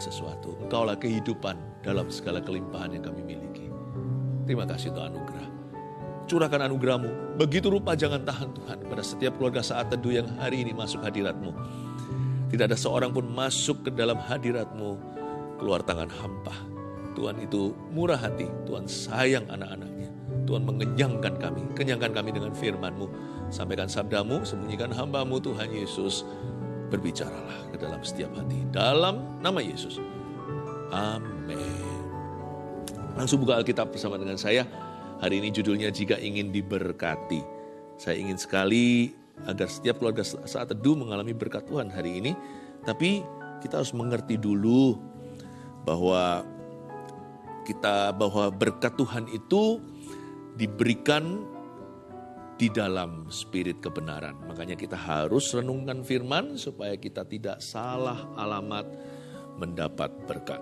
sesuatu. Engkaulah kehidupan dalam segala kelimpahan yang kami miliki. Terima kasih untuk anugerah. Curahkan anugerahmu. Begitu rupa jangan tahan Tuhan pada setiap keluarga saat teduh yang hari ini masuk hadiratmu. Tidak ada seorang pun masuk ke dalam hadiratmu keluar tangan hampa. Tuhan itu murah hati, Tuhan sayang anak-anaknya. Tuhan mengenyangkan kami, kenyangkan kami dengan firman-Mu. Sampaikan sabdamu, sembunyikan hambamu Tuhan Yesus. Berbicaralah ke dalam setiap hati. Dalam nama Yesus. Amin. Langsung buka Alkitab bersama dengan saya. Hari ini judulnya Jika Ingin Diberkati. Saya ingin sekali agar setiap keluarga saat teduh mengalami berkat Tuhan hari ini. Tapi kita harus mengerti dulu bahwa kita bahwa berkat Tuhan itu diberikan di dalam spirit kebenaran. Makanya kita harus renungkan firman supaya kita tidak salah alamat mendapat berkat.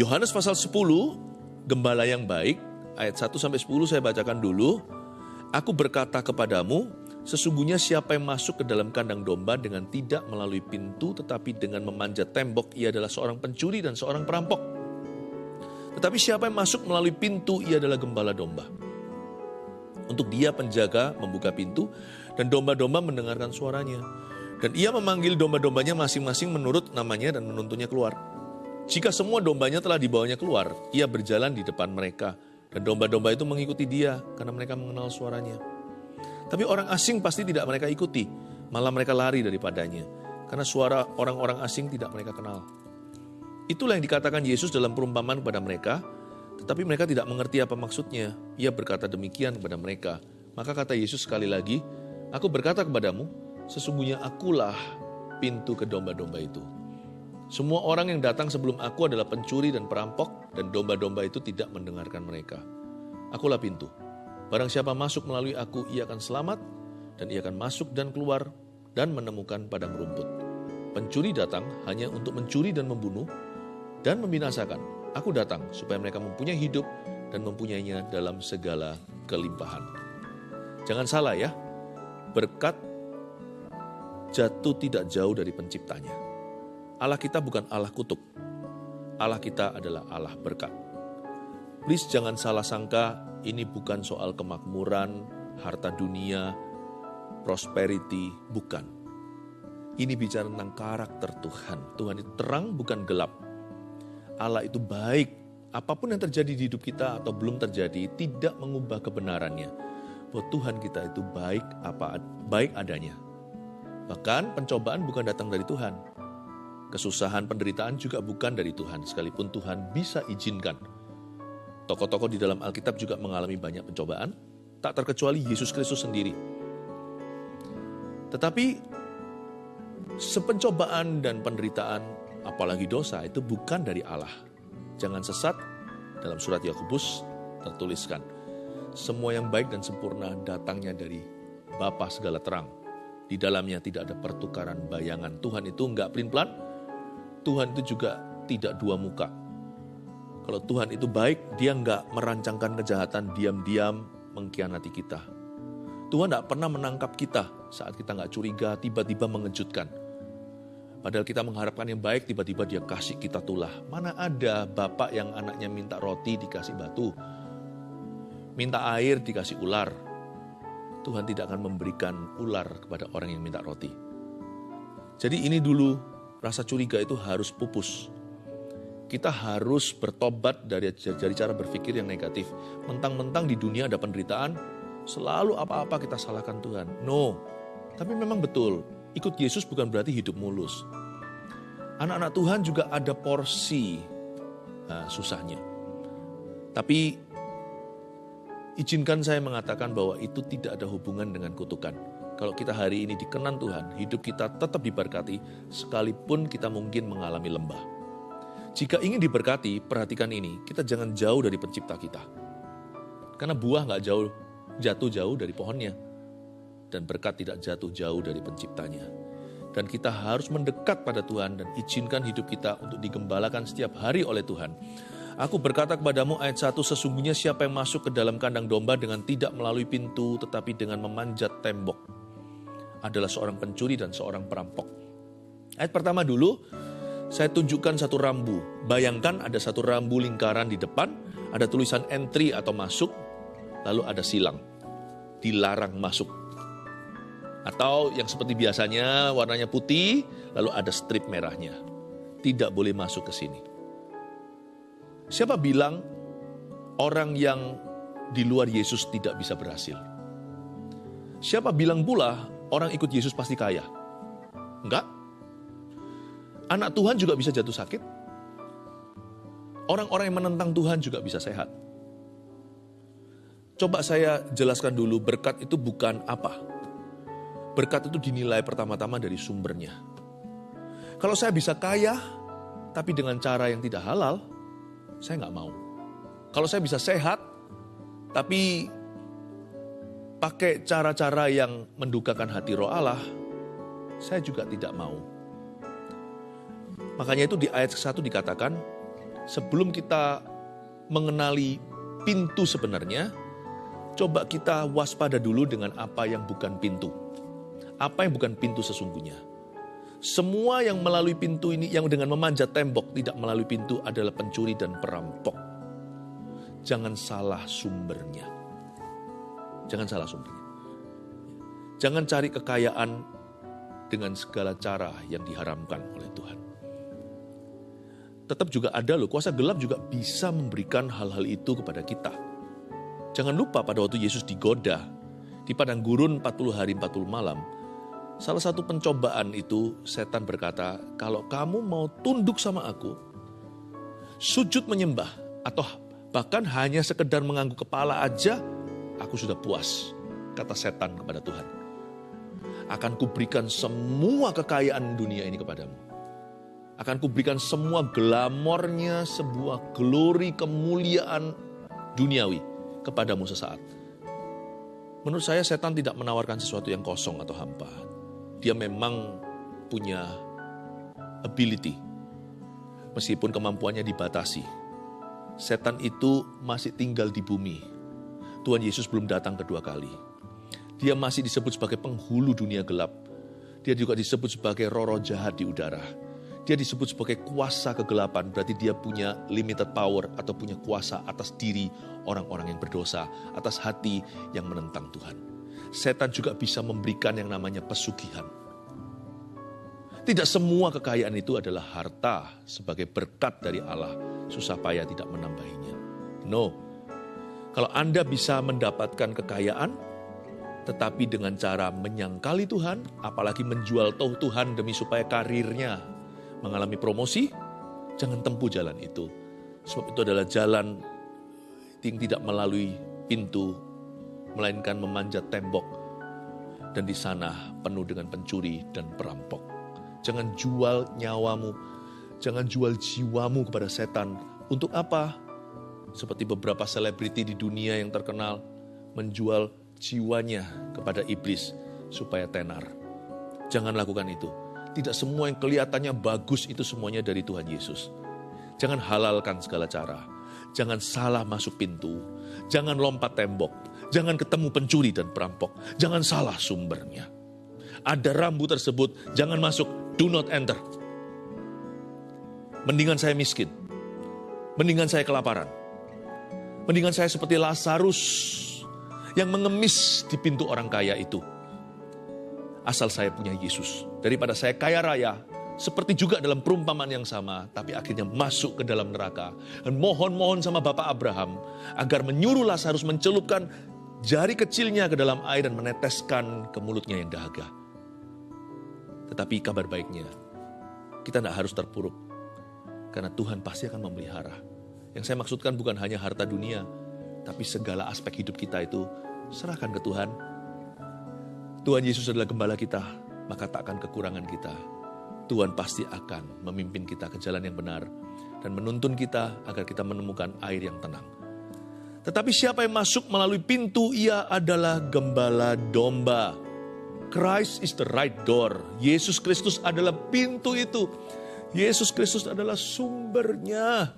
Yohanes pasal 10, gembala yang baik, ayat 1 sampai 10 saya bacakan dulu. Aku berkata kepadamu, sesungguhnya siapa yang masuk ke dalam kandang domba dengan tidak melalui pintu tetapi dengan memanjat tembok, ia adalah seorang pencuri dan seorang perampok. Tetapi siapa yang masuk melalui pintu, ia adalah gembala domba. Untuk dia penjaga membuka pintu dan domba-domba mendengarkan suaranya. Dan ia memanggil domba-dombanya masing-masing menurut namanya dan menuntunnya keluar. Jika semua dombanya telah dibawanya keluar, ia berjalan di depan mereka. Dan domba-domba itu mengikuti dia karena mereka mengenal suaranya. Tapi orang asing pasti tidak mereka ikuti, malah mereka lari daripadanya. Karena suara orang-orang asing tidak mereka kenal. Itulah yang dikatakan Yesus dalam perumpamaan kepada mereka, tetapi mereka tidak mengerti apa maksudnya. Ia berkata demikian kepada mereka. Maka kata Yesus sekali lagi, Aku berkata kepadamu, sesungguhnya akulah pintu ke domba-domba itu. Semua orang yang datang sebelum aku adalah pencuri dan perampok, dan domba-domba itu tidak mendengarkan mereka. Akulah pintu. Barang siapa masuk melalui aku, ia akan selamat, dan ia akan masuk dan keluar, dan menemukan padang rumput. Pencuri datang hanya untuk mencuri dan membunuh, dan membinasakan. Aku datang supaya mereka mempunyai hidup dan mempunyainya dalam segala kelimpahan. Jangan salah ya, berkat jatuh tidak jauh dari penciptanya. Allah kita bukan Allah kutuk. Allah kita adalah Allah berkat. Please jangan salah sangka ini bukan soal kemakmuran, harta dunia, prosperity, bukan. Ini bicara tentang karakter Tuhan. Tuhan itu terang bukan gelap. Allah itu baik. Apa pun yang terjadi di hidup kita atau belum terjadi tidak mengubah kebenarannya. Bahwa Tuhan kita itu baik apa baik adanya. Bahkan pencobaan bukan datang dari Tuhan. Kesusahan penderitaan juga bukan dari Tuhan, sekalipun Tuhan bisa izinkan. Tokoh-tokoh di dalam Alkitab juga mengalami banyak pencobaan, tak terkecuali Yesus Kristus sendiri. Tetapi sepencobaan dan penderitaan apalagi dosa itu bukan dari Allah. Jangan sesat, dalam surat Yakobus tertuliskan, semua yang baik dan sempurna datangnya dari Bapa segala terang. Di dalamnya tidak ada pertukaran bayangan. Tuhan itu enggak pelin-pelan, Tuhan itu juga tidak dua muka. Kalau Tuhan itu baik, dia enggak merancangkan kejahatan diam-diam mengkhianati kita. Tuhan tidak pernah menangkap kita saat kita nggak curiga, tiba-tiba mengejutkan. Padahal kita mengharapkan yang baik, tiba-tiba dia kasih kita tulah. Mana ada bapak yang anaknya minta roti dikasih batu. Minta air dikasih ular. Tuhan tidak akan memberikan ular kepada orang yang minta roti. Jadi ini dulu rasa curiga itu harus pupus. Kita harus bertobat dari, dari cara berpikir yang negatif. Mentang-mentang di dunia ada penderitaan, selalu apa-apa kita salahkan Tuhan. No, tapi memang betul, Ikut Yesus bukan berarti hidup mulus. Anak-anak Tuhan juga ada porsi nah, susahnya. Tapi izinkan saya mengatakan bahwa itu tidak ada hubungan dengan kutukan. Kalau kita hari ini dikenan Tuhan, hidup kita tetap diberkati sekalipun kita mungkin mengalami lembah. Jika ingin diberkati, perhatikan ini, kita jangan jauh dari pencipta kita. Karena buah nggak jauh jatuh jauh dari pohonnya dan berkat tidak jatuh jauh dari penciptanya. Dan kita harus mendekat pada Tuhan dan izinkan hidup kita untuk digembalakan setiap hari oleh Tuhan. Aku berkata kepadamu ayat 1, sesungguhnya siapa yang masuk ke dalam kandang domba dengan tidak melalui pintu tetapi dengan memanjat tembok adalah seorang pencuri dan seorang perampok. Ayat pertama dulu, Saya tunjukkan satu rambu. Bayangkan ada satu rambu lingkaran di depan, ada tulisan entry atau masuk, lalu ada silang. Dilarang masuk. Atau yang seperti biasanya warnanya putih, lalu ada strip merahnya. Tidak boleh masuk ke sini. Siapa bilang orang yang di luar Yesus tidak bisa berhasil? Siapa bilang pula orang ikut Yesus pasti kaya? Enggak. Anak Tuhan juga bisa jatuh sakit. Orang-orang yang menentang Tuhan juga bisa sehat. Coba saya jelaskan dulu, berkat itu bukan apa. Berkat itu dinilai pertama-tama dari sumbernya. Kalau saya bisa kaya, tapi dengan cara yang tidak halal, saya nggak mau. Kalau saya bisa sehat, tapi pakai cara-cara yang mendukakan hati roh Allah, saya juga tidak mau. Makanya itu di ayat ke-1 dikatakan, sebelum kita mengenali pintu sebenarnya, coba kita waspada dulu dengan apa yang bukan pintu. Apa yang bukan pintu sesungguhnya. Semua yang melalui pintu ini, yang dengan memanjat tembok tidak melalui pintu adalah pencuri dan perampok. Jangan salah sumbernya. Jangan salah sumbernya. Jangan cari kekayaan dengan segala cara yang diharamkan oleh Tuhan. Tetap juga ada loh, kuasa gelap juga bisa memberikan hal-hal itu kepada kita. Jangan lupa pada waktu Yesus digoda di padang gurun 40 hari 40 malam, salah satu pencobaan itu setan berkata, kalau kamu mau tunduk sama aku, sujud menyembah, atau bahkan hanya sekedar mengangguk kepala aja, aku sudah puas, kata setan kepada Tuhan. Akan kuberikan semua kekayaan dunia ini kepadamu. Akan kuberikan semua glamornya, sebuah glory kemuliaan duniawi kepadamu sesaat. Menurut saya setan tidak menawarkan sesuatu yang kosong atau hampa. Dia memang punya ability. Meskipun kemampuannya dibatasi. Setan itu masih tinggal di bumi Tuhan Yesus belum datang kedua kali. Dia masih disebut sebagai penghulu dunia gelap. Dia juga disebut sebagai roro jahat di udara. Dia disebut sebagai kuasa kegelapan, berarti dia punya limited power atau punya kuasa atas diri orang-orang yang berdosa, atas hati yang menentang Tuhan. Setan juga bisa memberikan yang namanya pesugihan. Tidak semua kekayaan itu adalah harta sebagai berkat dari Allah, susah payah tidak menambahinya. No, kalau Anda bisa mendapatkan kekayaan, tetapi dengan cara menyangkali Tuhan, apalagi menjual toh Tuhan demi supaya karirnya mengalami promosi, jangan tempuh jalan itu. Sebab itu adalah jalan yang tidak melalui pintu, melainkan memanjat tembok. Dan di sana penuh dengan pencuri dan perampok. Jangan jual nyawamu, jangan jual jiwamu kepada setan. Untuk apa? seperti beberapa selebriti di dunia yang terkenal menjual jiwanya kepada iblis supaya tenar. Jangan lakukan itu. Tidak semua yang kelihatannya bagus itu semuanya dari Tuhan Yesus. Jangan halalkan segala cara. Jangan salah masuk pintu. Jangan lompat tembok. Jangan ketemu pencuri dan perampok. Jangan salah sumbernya. Ada rambu tersebut, jangan masuk. Do not enter. Mendingan saya miskin. Mendingan saya kelaparan Mendingan saya seperti Lazarus yang mengemis di pintu orang kaya itu. Asal saya punya Yesus. Daripada saya kaya raya, seperti juga dalam perumpamaan yang sama, tapi akhirnya masuk ke dalam neraka. Dan mohon-mohon sama Bapak Abraham, agar menyuruh Lazarus mencelupkan jari kecilnya ke dalam air dan meneteskan ke mulutnya yang dahaga. Tetapi kabar baiknya, kita tidak harus terpuruk. Karena Tuhan pasti akan memelihara yang saya maksudkan bukan hanya harta dunia, tapi segala aspek hidup kita itu serahkan ke Tuhan. Tuhan Yesus adalah gembala kita, maka tak akan kekurangan kita. Tuhan pasti akan memimpin kita ke jalan yang benar dan menuntun kita agar kita menemukan air yang tenang. Tetapi siapa yang masuk melalui pintu, ia adalah gembala domba. Christ is the right door. Yesus Kristus adalah pintu itu. Yesus Kristus adalah sumbernya.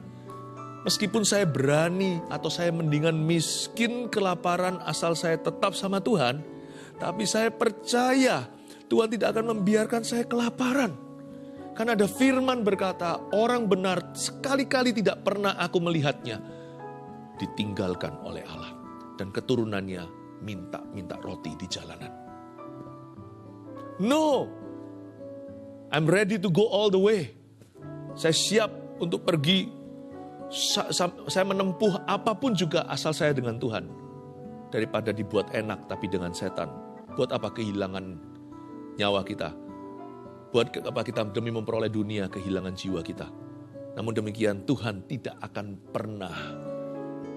Meskipun saya berani atau saya mendingan miskin kelaparan asal saya tetap sama Tuhan, tapi saya percaya Tuhan tidak akan membiarkan saya kelaparan. Karena ada firman berkata, orang benar sekali-kali tidak pernah aku melihatnya ditinggalkan oleh Allah. Dan keturunannya minta-minta roti di jalanan. No, I'm ready to go all the way. Saya siap untuk pergi. Saya menempuh apa pun juga asal saya dengan Tuhan. Daripada dibuat enak tapi dengan setan. Buat apa kehilangan nyawa kita? Buat apa kita demi memperoleh dunia kehilangan jiwa kita? Namun demikian Tuhan tidak akan pernah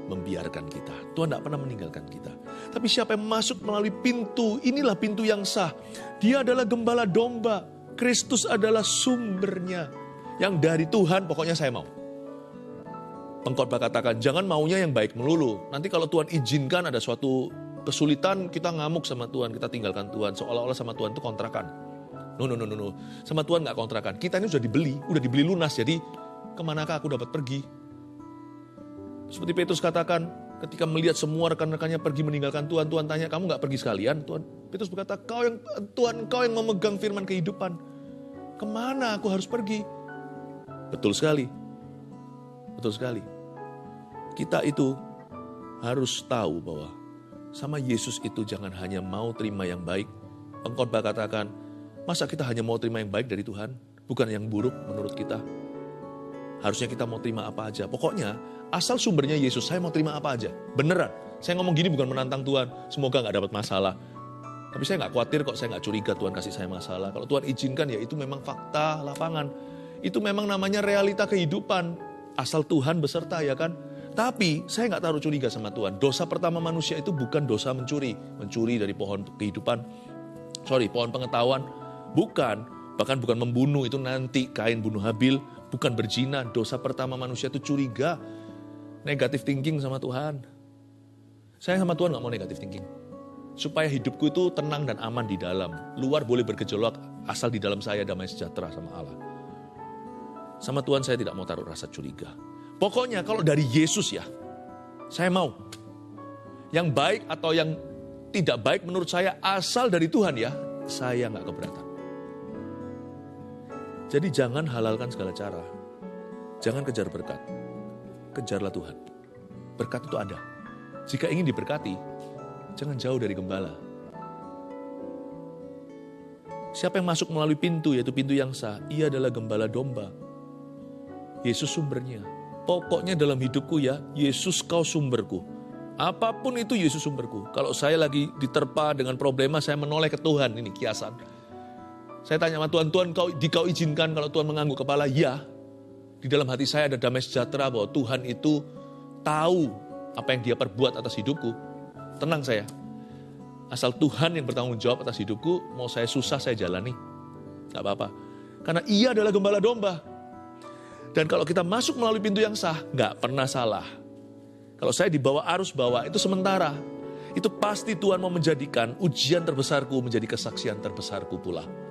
membiarkan kita. Tuhan tidak pernah meninggalkan kita. Tapi siapa yang masuk melalui pintu, inilah pintu yang sah. Dia adalah gembala domba. Kristus adalah sumbernya. Yang dari Tuhan pokoknya saya mau. Pengkhotbah katakan, jangan maunya yang baik melulu. Nanti kalau Tuhan izinkan ada suatu kesulitan, kita ngamuk sama Tuhan, kita tinggalkan Tuhan. Seolah-olah sama Tuhan itu kontrakan. No, no, no, no, no. Sama Tuhan nggak kontrakan. Kita ini sudah dibeli, udah dibeli lunas. Jadi ke manakah aku dapat pergi? Seperti Petrus katakan, ketika melihat semua rekan-rekannya pergi meninggalkan Tuhan, Tuhan tanya, kamu nggak pergi sekalian? Tuhan Petrus berkata, kau yang Tuhan, kau yang memegang firman kehidupan. Ke mana aku harus pergi? Betul sekali. Betul sekali. Kita itu harus tahu bahwa sama Yesus itu jangan hanya mau terima yang baik. Pengkhotbah katakan, Masa kita hanya mau terima yang baik dari Tuhan, bukan yang buruk menurut kita? Harusnya kita mau terima apa aja. Pokoknya asal sumbernya Yesus, saya mau terima apa aja. Beneran. Saya ngomong gini bukan menantang Tuhan. Semoga nggak dapat masalah. Tapi saya nggak khawatir kok, saya nggak curiga Tuhan kasih saya masalah. Kalau Tuhan izinkan ya itu memang fakta lapangan. Itu memang namanya realita kehidupan. Asal Tuhan beserta ya kan. Tapi saya nggak taruh curiga sama Tuhan. Dosa pertama manusia itu bukan dosa mencuri. Mencuri dari pohon kehidupan. Sorry, pohon pengetahuan Bukan, bahkan bukan membunuh itu nanti kain bunuh Habil, bukan berzina. Dosa pertama manusia itu curiga, negatif thinking sama Tuhan. Saya sama Tuhan gak mau negatif thinking. Supaya hidupku itu tenang dan aman di dalam. Luar boleh bergejolak, asal di dalam saya damai sejahtera sama Allah. Sama Tuhan saya tidak mau taruh rasa curiga. Pokoknya kalau dari Yesus ya, saya mau. Yang baik atau yang tidak baik menurut saya asal dari Tuhan ya, saya nggak keberatan. Jadi jangan halalkan segala cara. Jangan kejar berkat. Kejarlah Tuhan. Berkat itu ada. Jika ingin diberkati, jangan jauh dari gembala. Siapa yang masuk melalui pintu, yaitu pintu yang sah, ia adalah gembala domba. Yesus sumbernya. Pokoknya dalam hidupku ya, Yesus kau sumberku. Apa pun itu Yesus sumberku. Kalau saya lagi diterpa dengan problema, saya menoleh ke Tuhan. Ini kiasan saya tanya sama Tuhan, Tuhan kau, di kau izinkan kalau Tuhan mengangguk kepala, ya. Di dalam hati saya ada damai sejahtera bahwa Tuhan itu tahu apa yang dia perbuat atas hidupku. Tenang saya. Asal Tuhan yang bertanggung jawab atas hidupku, mau saya susah saya jalani. Gak apa-apa. Karena ia adalah gembala domba. Dan kalau kita masuk melalui pintu yang sah, gak pernah salah. Kalau saya dibawa arus bawah, itu sementara. Itu pasti Tuhan mau menjadikan ujian terbesarku menjadi kesaksian terbesarku pula.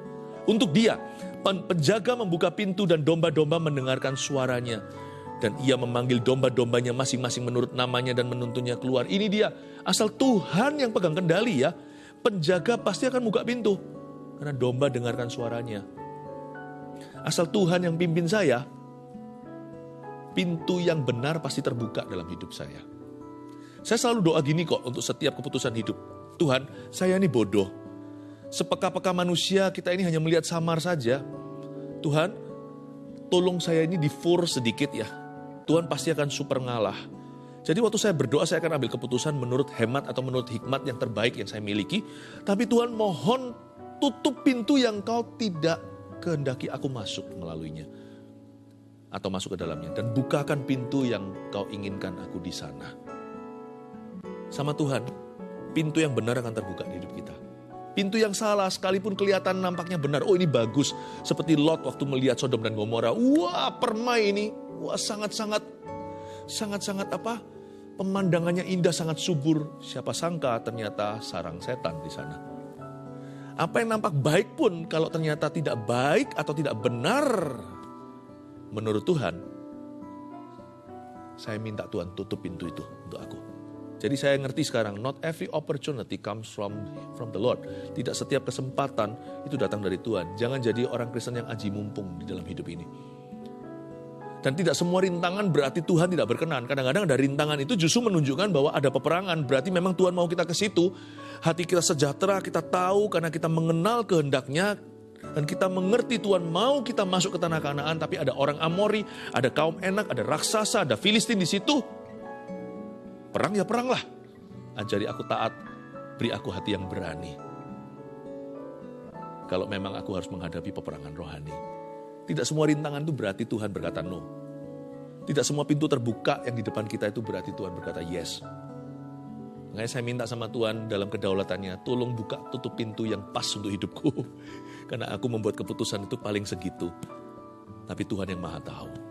Untuk dia, penjaga membuka pintu dan domba-domba mendengarkan suaranya. Dan ia memanggil domba-dombanya masing-masing menurut namanya dan menuntunnya keluar. Ini dia, asal Tuhan yang pegang kendali ya. Penjaga pasti akan buka pintu. Karena domba dengarkan suaranya. Asal Tuhan yang pimpin saya, pintu yang benar pasti terbuka dalam hidup saya. Saya selalu doa gini kok untuk setiap keputusan hidup. Tuhan, saya ini bodoh sepeka-peka manusia kita ini hanya melihat samar saja. Tuhan, tolong saya ini di sedikit ya. Tuhan pasti akan super ngalah. Jadi waktu saya berdoa saya akan ambil keputusan menurut hemat atau menurut hikmat yang terbaik yang saya miliki. Tapi Tuhan mohon tutup pintu yang kau tidak kehendaki aku masuk melaluinya. Atau masuk ke dalamnya. Dan bukakan pintu yang kau inginkan aku di sana. Sama Tuhan, pintu yang benar akan terbuka di hidup kita. Pintu yang salah sekalipun kelihatan nampaknya benar. Oh ini bagus. Seperti Lot waktu melihat Sodom dan Gomora. Wah permai ini. Wah sangat-sangat, sangat-sangat apa? Pemandangannya indah, sangat subur. Siapa sangka ternyata sarang setan di sana. Apa yang nampak baik pun kalau ternyata tidak baik atau tidak benar menurut Tuhan, saya minta Tuhan tutup pintu itu untuk aku. Jadi saya ngerti sekarang, not every opportunity comes from from the Lord. Tidak setiap kesempatan itu datang dari Tuhan. Jangan jadi orang Kristen yang aji mumpung di dalam hidup ini. Dan tidak semua rintangan berarti Tuhan tidak berkenan. Kadang-kadang ada rintangan itu justru menunjukkan bahwa ada peperangan. Berarti memang Tuhan mau kita ke situ. Hati kita sejahtera, kita tahu karena kita mengenal kehendaknya. Dan kita mengerti Tuhan mau kita masuk ke tanah kanaan. Tapi ada orang Amori, ada kaum enak, ada raksasa, ada Filistin di situ Perang ya peranglah. Ajari aku taat, beri aku hati yang berani. Kalau memang aku harus menghadapi peperangan rohani. Tidak semua rintangan itu berarti Tuhan berkata no. Tidak semua pintu terbuka yang di depan kita itu berarti Tuhan berkata yes. Makanya saya minta sama Tuhan dalam kedaulatannya, tolong buka tutup pintu yang pas untuk hidupku. Karena aku membuat keputusan itu paling segitu. Tapi Tuhan yang maha tahu.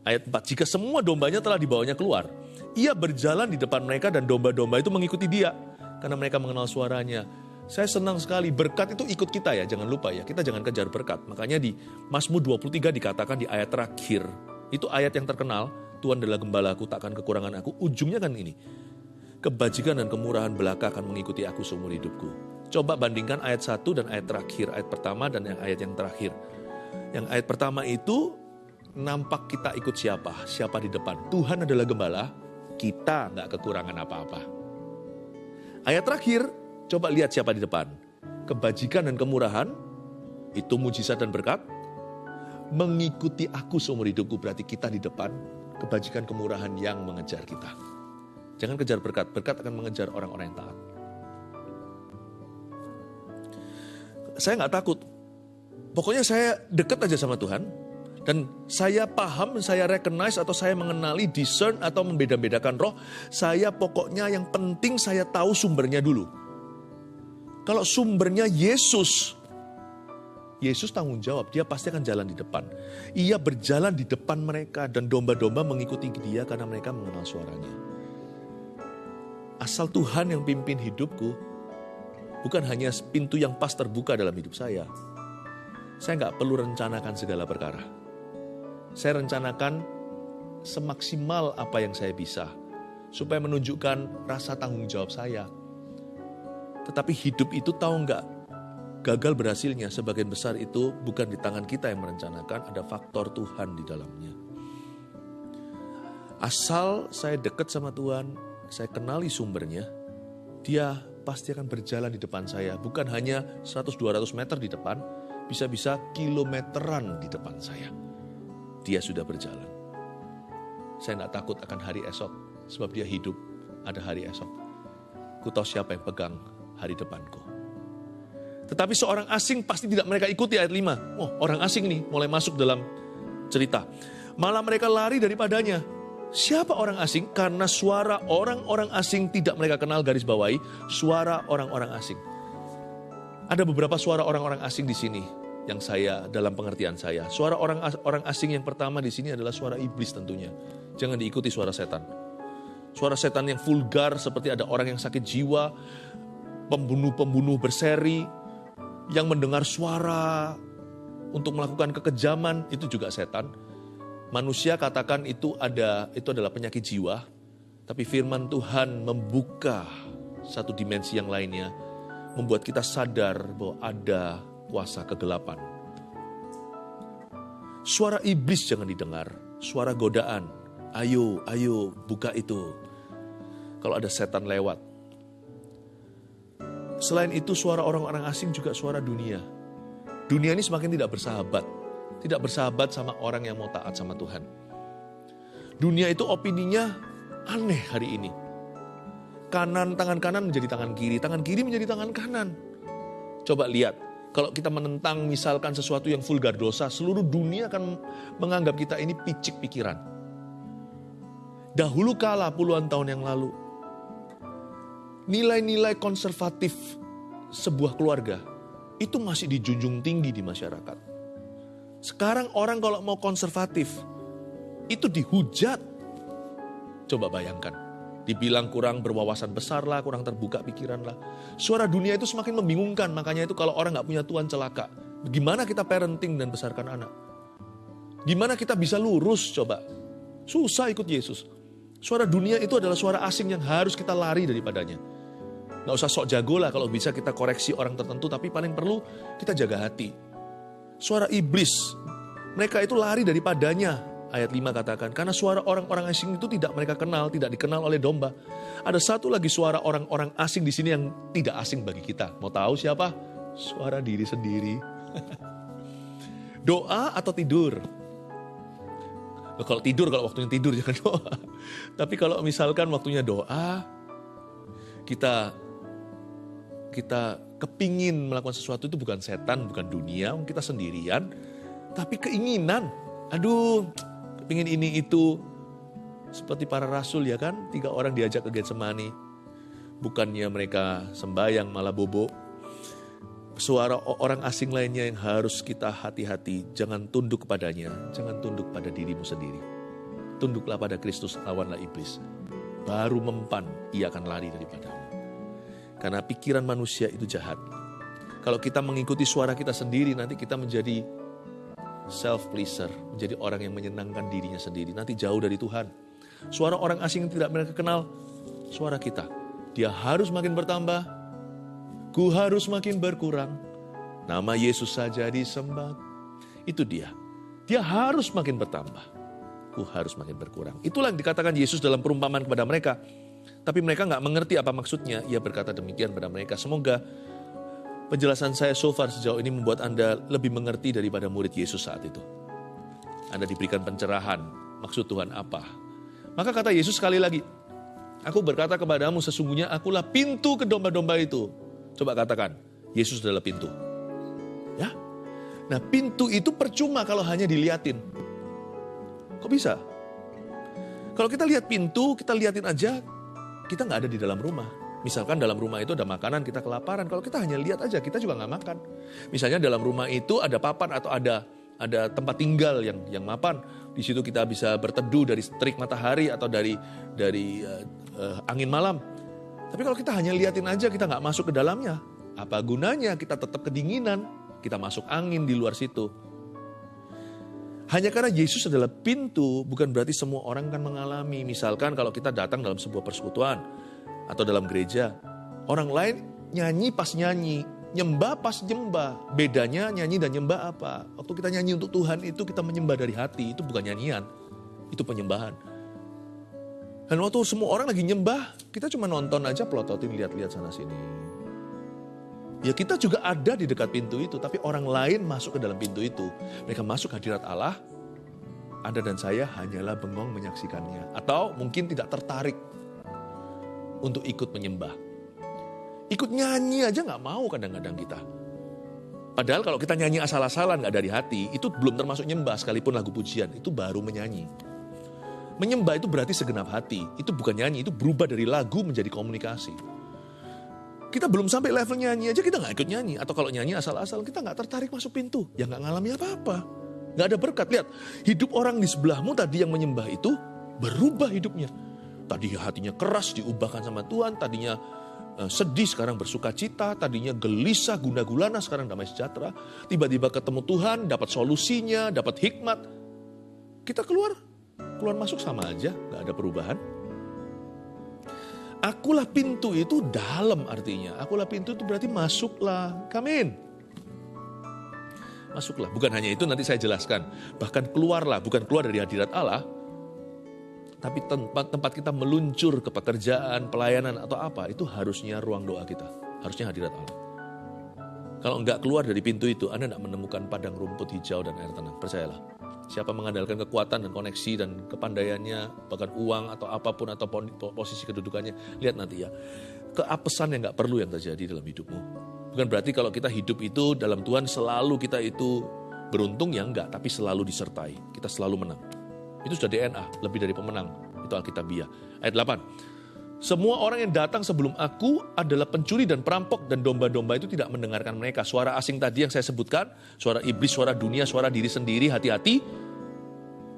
Ayat 4, jika semua dombanya telah dibawanya keluar, ia berjalan di depan mereka dan domba-domba itu mengikuti dia. Karena mereka mengenal suaranya. Saya senang sekali, berkat itu ikut kita ya, jangan lupa ya, kita jangan kejar berkat. Makanya di Mazmur 23 dikatakan di ayat terakhir, itu ayat yang terkenal, Tuhan adalah gembalaku, takkan kekurangan aku. Ujungnya kan ini, kebajikan dan kemurahan belaka akan mengikuti aku seumur hidupku. Coba bandingkan ayat 1 dan ayat terakhir, ayat pertama dan yang ayat yang terakhir. Yang ayat pertama itu nampak kita ikut siapa, siapa di depan. Tuhan adalah gembala, kita nggak kekurangan apa-apa. Ayat terakhir, coba lihat siapa di depan. Kebajikan dan kemurahan, itu mujizat dan berkat. Mengikuti aku seumur hidupku berarti kita di depan, kebajikan kemurahan yang mengejar kita. Jangan kejar berkat, berkat akan mengejar orang-orang yang taat. Saya nggak takut. Pokoknya saya dekat aja sama Tuhan, dan saya paham, saya recognize atau saya mengenali, discern atau membeda-bedakan roh. Saya pokoknya yang penting saya tahu sumbernya dulu. Kalau sumbernya Yesus, Yesus tanggung jawab, dia pasti akan jalan di depan. Ia berjalan di depan mereka dan domba-domba mengikuti dia karena mereka mengenal suaranya. Asal Tuhan yang pimpin hidupku, bukan hanya pintu yang pas terbuka dalam hidup saya. Saya nggak perlu rencanakan segala perkara saya rencanakan semaksimal apa yang saya bisa, supaya menunjukkan rasa tanggung jawab saya. Tetapi hidup itu tahu nggak, gagal berhasilnya sebagian besar itu bukan di tangan kita yang merencanakan, ada faktor Tuhan di dalamnya. Asal saya dekat sama Tuhan, saya kenali sumbernya, dia pasti akan berjalan di depan saya. Bukan hanya 100-200 meter di depan, bisa-bisa kilometeran di depan saya dia sudah berjalan. Saya tidak takut akan hari esok, sebab dia hidup, ada hari esok. Ku tahu siapa yang pegang hari depanku. Tetapi seorang asing pasti tidak mereka ikuti ayat 5. Oh orang asing nih mulai masuk dalam cerita. Malah mereka lari daripadanya. Siapa orang asing? Karena suara orang-orang asing tidak mereka kenal garis bawahi. Suara orang-orang asing. Ada beberapa suara orang-orang asing di sini yang saya dalam pengertian saya. Suara orang orang asing yang pertama di sini adalah suara iblis tentunya. Jangan diikuti suara setan. Suara setan yang vulgar seperti ada orang yang sakit jiwa, pembunuh-pembunuh berseri yang mendengar suara untuk melakukan kekejaman itu juga setan. Manusia katakan itu ada itu adalah penyakit jiwa, tapi firman Tuhan membuka satu dimensi yang lainnya, membuat kita sadar bahwa ada kuasa kegelapan. Suara iblis jangan didengar, suara godaan. Ayo, ayo, buka itu. Kalau ada setan lewat. Selain itu suara orang-orang asing juga suara dunia. Dunia ini semakin tidak bersahabat. Tidak bersahabat sama orang yang mau taat sama Tuhan. Dunia itu opininya aneh hari ini. Kanan, tangan kanan menjadi tangan kiri, tangan kiri menjadi tangan kanan. Coba lihat, kalau kita menentang misalkan sesuatu yang vulgar dosa, seluruh dunia akan menganggap kita ini picik pikiran. Dahulu kala puluhan tahun yang lalu, nilai-nilai konservatif sebuah keluarga itu masih dijunjung tinggi di masyarakat. Sekarang orang kalau mau konservatif, itu dihujat. Coba bayangkan. Dibilang kurang berwawasan besar lah, kurang terbuka pikiran lah. Suara dunia itu semakin membingungkan, makanya itu kalau orang nggak punya Tuhan celaka. Gimana kita parenting dan besarkan anak? Gimana kita bisa lurus coba? Susah ikut Yesus. Suara dunia itu adalah suara asing yang harus kita lari daripadanya. Nggak usah sok jago lah kalau bisa kita koreksi orang tertentu, tapi paling perlu kita jaga hati. Suara iblis, mereka itu lari daripadanya. Ayat 5 katakan, karena suara orang-orang asing itu tidak mereka kenal, tidak dikenal oleh domba. Ada satu lagi suara orang-orang asing di sini yang tidak asing bagi kita. Mau tahu siapa? Suara diri sendiri. Doa atau tidur? kalau tidur, kalau waktunya tidur jangan doa. Tapi kalau misalkan waktunya doa, kita kita kepingin melakukan sesuatu itu bukan setan, bukan dunia, kita sendirian, tapi keinginan. Aduh, kepingin ini itu. Seperti para rasul ya kan, tiga orang diajak ke Getsemani. Bukannya mereka sembahyang malah bobo, suara orang asing lainnya yang harus kita hati-hati. Jangan tunduk kepadanya, jangan tunduk pada dirimu sendiri. Tunduklah pada Kristus, lawanlah iblis. Baru mempan, ia akan lari daripadamu. Karena pikiran manusia itu jahat. Kalau kita mengikuti suara kita sendiri, nanti kita menjadi self-pleaser, menjadi orang yang menyenangkan dirinya sendiri. Nanti jauh dari Tuhan. Suara orang asing yang tidak mereka kenal, suara kita. Dia harus makin bertambah, Ku harus makin berkurang. Nama Yesus saja disembah. Itu dia. Dia harus makin bertambah. Ku harus makin berkurang. Itulah yang dikatakan Yesus dalam perumpamaan kepada mereka. Tapi mereka nggak mengerti apa maksudnya. Ia berkata demikian pada mereka. Semoga penjelasan saya so far sejauh ini membuat Anda lebih mengerti daripada murid Yesus saat itu. Anda diberikan pencerahan. Maksud Tuhan apa? Maka kata Yesus sekali lagi, Aku berkata kepadamu sesungguhnya akulah pintu ke domba-domba itu. Coba katakan, Yesus adalah pintu. Ya. Nah, pintu itu percuma kalau hanya diliatin. Kok bisa? Kalau kita lihat pintu, kita liatin aja, kita nggak ada di dalam rumah. Misalkan dalam rumah itu ada makanan, kita kelaparan. Kalau kita hanya lihat aja, kita juga nggak makan. Misalnya dalam rumah itu ada papan atau ada ada tempat tinggal yang yang mapan. Di situ kita bisa berteduh dari terik matahari atau dari dari uh, uh, angin malam. Tapi kalau kita hanya liatin aja, kita nggak masuk ke dalamnya. Apa gunanya kita tetap kedinginan, kita masuk angin di luar situ. Hanya karena Yesus adalah pintu, bukan berarti semua orang akan mengalami. Misalkan kalau kita datang dalam sebuah persekutuan atau dalam gereja, orang lain nyanyi pas nyanyi, nyembah pas nyembah. Bedanya nyanyi dan nyembah apa? Waktu kita nyanyi untuk Tuhan itu kita menyembah dari hati, itu bukan nyanyian, itu penyembahan. Dan waktu semua orang lagi nyembah, kita cuma nonton aja pelototin lihat-lihat sana sini. Ya kita juga ada di dekat pintu itu, tapi orang lain masuk ke dalam pintu itu. Mereka masuk hadirat Allah, Anda dan saya hanyalah bengong menyaksikannya. Atau mungkin tidak tertarik untuk ikut menyembah. Ikut nyanyi aja nggak mau kadang-kadang kita. Padahal kalau kita nyanyi asal-asalan nggak dari hati, itu belum termasuk nyembah sekalipun lagu pujian, itu baru menyanyi. Menyembah itu berarti segenap hati. Itu bukan nyanyi, itu berubah dari lagu menjadi komunikasi. Kita belum sampai level nyanyi aja, kita nggak ikut nyanyi. Atau kalau nyanyi asal-asal, kita nggak tertarik masuk pintu. Ya nggak ngalami apa-apa. Nggak ada berkat. Lihat, hidup orang di sebelahmu tadi yang menyembah itu berubah hidupnya. Tadi hatinya keras diubahkan sama Tuhan, tadinya eh, sedih sekarang bersuka cita, tadinya gelisah guna gulana sekarang damai sejahtera. Tiba-tiba ketemu Tuhan, dapat solusinya, dapat hikmat. Kita keluar keluar masuk sama aja, nggak ada perubahan. Akulah pintu itu dalam artinya. Akulah pintu itu berarti masuklah. Kamin. Masuklah. Bukan hanya itu nanti saya jelaskan. Bahkan keluarlah. Bukan keluar dari hadirat Allah. Tapi tempat, tempat kita meluncur ke pekerjaan, pelayanan atau apa. Itu harusnya ruang doa kita. Harusnya hadirat Allah. Kalau enggak keluar dari pintu itu, Anda tidak menemukan padang rumput hijau dan air tenang. Percayalah. Siapa mengandalkan kekuatan dan koneksi dan kepandaiannya, bahkan uang atau apa pun atau posisi kedudukannya, lihat nanti ya. Keapesan yang nggak perlu yang terjadi dalam hidupmu. Bukan berarti kalau kita hidup itu dalam Tuhan selalu kita itu beruntung ya enggak, tapi selalu disertai. Kita selalu menang. Itu sudah DNA, lebih dari pemenang. Itu Alkitabiah. Ayat 8. Semua orang yang datang sebelum aku adalah pencuri dan perampok dan domba-domba itu tidak mendengarkan mereka. Suara asing tadi yang saya sebutkan, suara iblis, suara dunia, suara diri sendiri, hati-hati.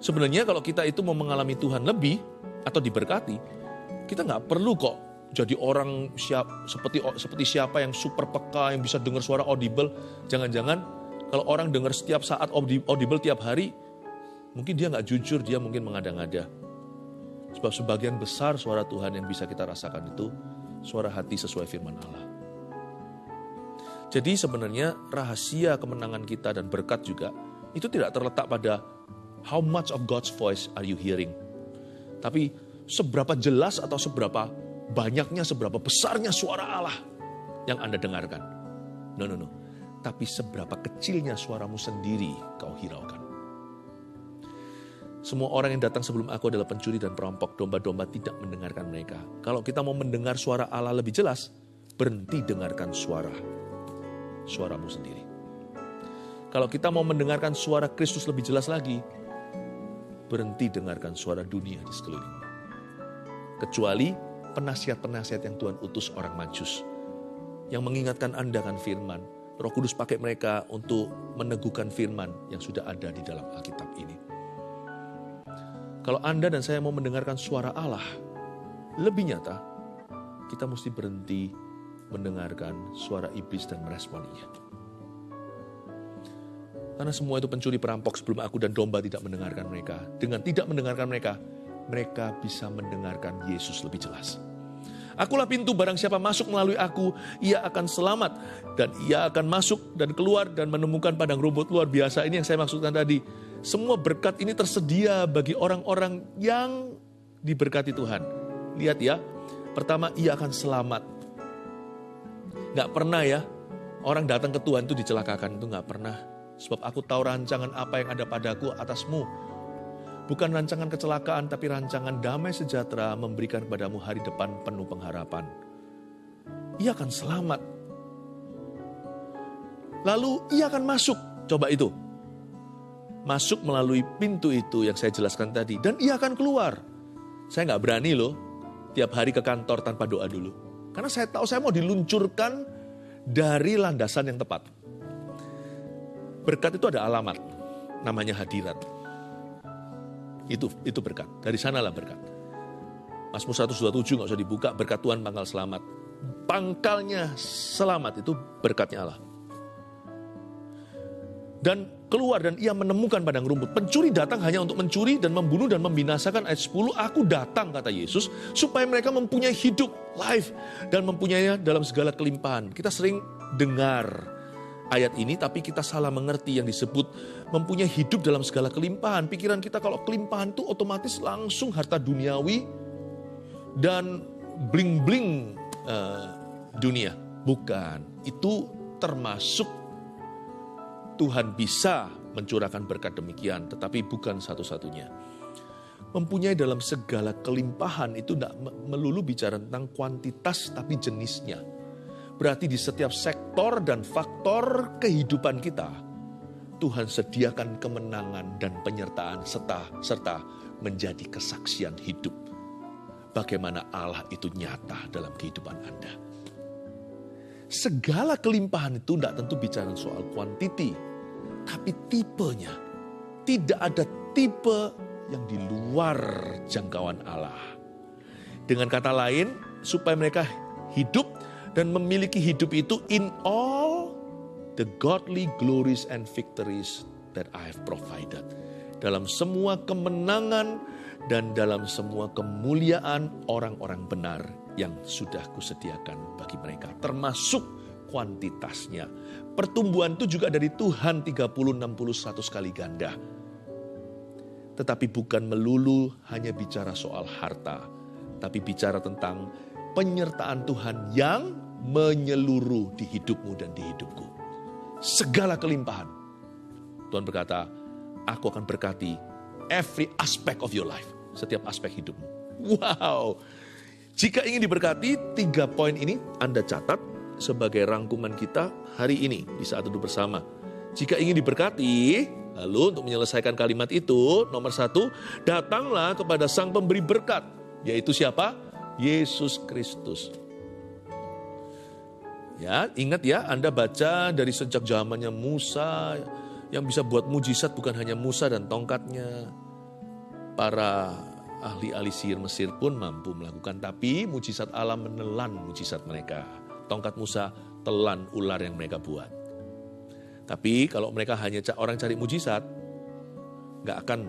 Sebenarnya kalau kita itu mau mengalami Tuhan lebih atau diberkati, kita nggak perlu kok jadi orang siap, seperti seperti siapa yang super peka, yang bisa dengar suara audible. Jangan-jangan kalau orang dengar setiap saat audible tiap hari, mungkin dia nggak jujur, dia mungkin mengada-ngada Sebab sebagian besar suara Tuhan yang bisa kita rasakan itu suara hati sesuai firman Allah. Jadi sebenarnya rahasia kemenangan kita dan berkat juga itu tidak terletak pada how much of God's voice are you hearing. Tapi seberapa jelas atau seberapa banyaknya, seberapa besarnya suara Allah yang Anda dengarkan. No, no, no. Tapi seberapa kecilnya suaramu sendiri kau hiraukan. Semua orang yang datang sebelum aku adalah pencuri dan perampok. Domba-domba tidak mendengarkan mereka. Kalau kita mau mendengar suara Allah lebih jelas, berhenti dengarkan suara suaramu sendiri. Kalau kita mau mendengarkan suara Kristus lebih jelas lagi, berhenti dengarkan suara dunia di sekelilingmu. Kecuali penasihat-penasihat yang Tuhan utus orang majus. Yang mengingatkan Anda kan firman. Roh Kudus pakai mereka untuk meneguhkan firman yang sudah ada di dalam Alkitab ini. Kalau Anda dan saya mau mendengarkan suara Allah lebih nyata, kita mesti berhenti mendengarkan suara iblis dan meresponinya. Karena semua itu pencuri perampok sebelum aku dan domba tidak mendengarkan mereka. Dengan tidak mendengarkan mereka, mereka bisa mendengarkan Yesus lebih jelas. Akulah pintu barang siapa masuk melalui aku, ia akan selamat. Dan ia akan masuk dan keluar dan menemukan padang rumput luar biasa. Ini yang saya maksudkan tadi semua berkat ini tersedia bagi orang-orang yang diberkati Tuhan. Lihat ya, pertama ia akan selamat. Gak pernah ya, orang datang ke Tuhan itu dicelakakan, itu gak pernah. Sebab aku tahu rancangan apa yang ada padaku atasmu. Bukan rancangan kecelakaan, tapi rancangan damai sejahtera memberikan padamu hari depan penuh pengharapan. Ia akan selamat. Lalu ia akan masuk. Coba itu, masuk melalui pintu itu yang saya jelaskan tadi. Dan ia akan keluar. Saya nggak berani loh tiap hari ke kantor tanpa doa dulu. Karena saya tahu saya mau diluncurkan dari landasan yang tepat. Berkat itu ada alamat, namanya hadirat. Itu itu berkat, dari sanalah berkat. Mazmur 127 nggak usah dibuka, berkat Tuhan pangkal selamat. Pangkalnya selamat itu berkatnya Allah. Dan keluar dan ia menemukan padang rumput. Pencuri datang hanya untuk mencuri dan membunuh dan membinasakan. Ayat 10, aku datang kata Yesus supaya mereka mempunyai hidup, life, dan mempunyainya dalam segala kelimpahan. Kita sering dengar ayat ini tapi kita salah mengerti yang disebut mempunyai hidup dalam segala kelimpahan. Pikiran kita kalau kelimpahan itu otomatis langsung harta duniawi dan bling-bling uh, dunia. Bukan, itu termasuk Tuhan bisa mencurahkan berkat demikian, tetapi bukan satu-satunya. Mempunyai dalam segala kelimpahan itu tidak melulu bicara tentang kuantitas, tapi jenisnya. Berarti di setiap sektor dan faktor kehidupan kita, Tuhan sediakan kemenangan dan penyertaan serta serta menjadi kesaksian hidup. Bagaimana Allah itu nyata dalam kehidupan Anda. Segala kelimpahan itu tidak tentu bicara soal kuantiti, tapi tipenya. Tidak ada tipe yang di luar jangkauan Allah. Dengan kata lain, supaya mereka hidup dan memiliki hidup itu in all the godly glories and victories that I have provided. Dalam semua kemenangan dan dalam semua kemuliaan orang-orang benar yang sudah kusediakan bagi mereka. Termasuk kuantitasnya. Pertumbuhan itu juga dari Tuhan 30, 61 sekali ganda. Tetapi bukan melulu hanya bicara soal harta. Tapi bicara tentang penyertaan Tuhan yang menyeluruh di hidupmu dan di hidupku. Segala kelimpahan. Tuhan berkata, aku akan berkati every aspect of your life. Setiap aspek hidupmu. Wow. Jika ingin diberkati, tiga poin ini Anda catat sebagai rangkuman kita hari ini di saat duduk bersama. Jika ingin diberkati, lalu untuk menyelesaikan kalimat itu, nomor satu, datanglah kepada sang pemberi berkat, yaitu siapa? Yesus Kristus. Ya, ingat ya, Anda baca dari sejak zamannya Musa, yang bisa buat mujizat bukan hanya Musa dan tongkatnya. Para ahli-ahli sihir Mesir pun mampu melakukan, tapi mujizat Allah menelan mujizat mereka tongkat Musa telan ular yang mereka buat. Tapi kalau mereka hanya orang cari mujizat, nggak akan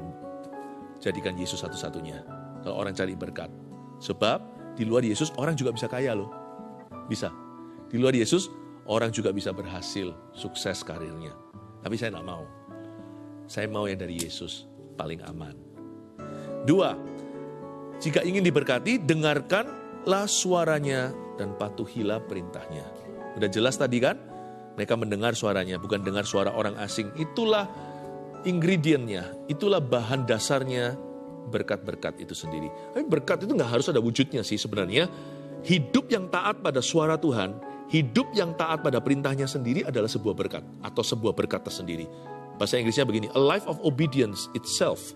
jadikan Yesus satu-satunya. kalau orang cari berkat. Sebab di luar Yesus orang juga bisa kaya loh. Bisa. Di luar Yesus orang juga bisa berhasil, sukses karirnya. Tapi saya tidak mau. Saya mau yang dari Yesus, paling aman. Dua, jika ingin diberkati, dengarkanlah suaranya dan patuhilah perintahnya. Udah jelas tadi kan? Mereka mendengar suaranya, bukan dengar suara orang asing. Itulah ingredientnya, itulah bahan dasarnya berkat-berkat itu sendiri. Tapi berkat itu nggak harus ada wujudnya sih sebenarnya. Hidup yang taat pada suara Tuhan, hidup yang taat pada perintahnya sendiri adalah sebuah berkat atau sebuah berkat tersendiri. Bahasa Inggrisnya begini, a life of obedience itself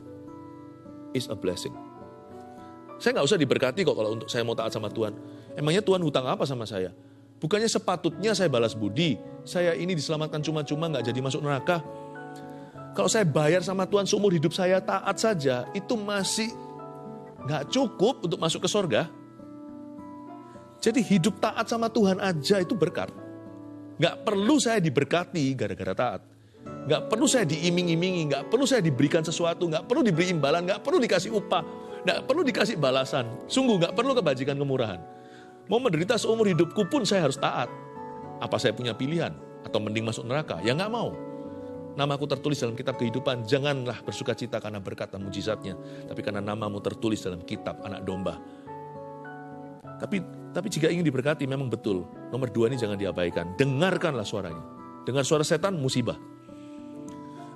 is a blessing. Saya nggak usah diberkati kok kalau untuk saya mau taat sama Tuhan. Emangnya Tuhan hutang apa sama saya? Bukannya sepatutnya saya balas budi, saya ini diselamatkan cuma-cuma nggak jadi masuk neraka. Kalau saya bayar sama Tuhan seumur hidup saya taat saja, itu masih nggak cukup untuk masuk ke sorga. Jadi hidup taat sama Tuhan aja itu berkat. Nggak perlu saya diberkati gara-gara taat. Nggak perlu saya diiming-imingi, nggak perlu saya diberikan sesuatu, nggak perlu diberi imbalan, nggak perlu dikasih upah, nggak perlu dikasih balasan. Sungguh nggak perlu kebajikan kemurahan. Mau menderita seumur hidupku pun saya harus taat. Apa saya punya pilihan? Atau mending masuk neraka? Ya nggak mau. Namaku tertulis dalam kitab kehidupan, janganlah bersuka cita karena berkat dan mujizatnya, tapi karena namamu tertulis dalam kitab anak domba. Tapi tapi jika ingin diberkati memang betul. Nomor dua ini jangan diabaikan. Dengarkanlah suaranya. Dengar suara setan musibah.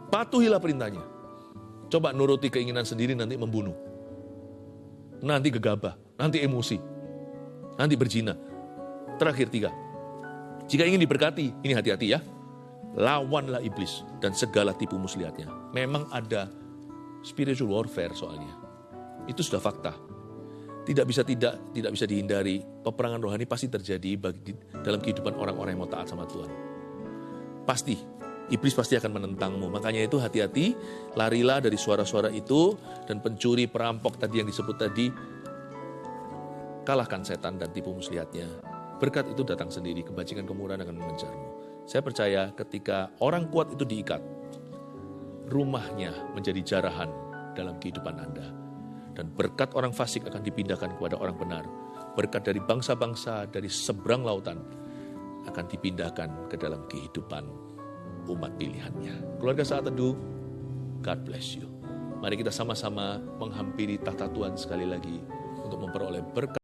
Patuhilah perintahnya. Coba nuruti keinginan sendiri nanti membunuh. Nanti gegabah, nanti emosi, nanti berzina. Terakhir tiga, jika ingin diberkati, ini hati-hati ya, lawanlah iblis dan segala tipu muslihatnya. Memang ada spiritual warfare soalnya. Itu sudah fakta. Tidak bisa tidak tidak bisa dihindari. Peperangan rohani pasti terjadi bagi dalam kehidupan orang-orang yang mau taat sama Tuhan. Pasti iblis pasti akan menentangmu. Makanya itu hati-hati, larilah dari suara-suara itu dan pencuri, perampok tadi yang disebut tadi kalahkan setan dan tipu muslihatnya. Berkat itu datang sendiri, kebajikan kemurahan akan mengejarmu. Saya percaya ketika orang kuat itu diikat, rumahnya menjadi jarahan dalam kehidupan Anda. Dan berkat orang fasik akan dipindahkan kepada orang benar. Berkat dari bangsa-bangsa, dari seberang lautan, akan dipindahkan ke dalam kehidupan umat pilihannya. Keluarga saat teduh, God bless you. Mari kita sama-sama menghampiri tahta Tuhan sekali lagi untuk memperoleh berkat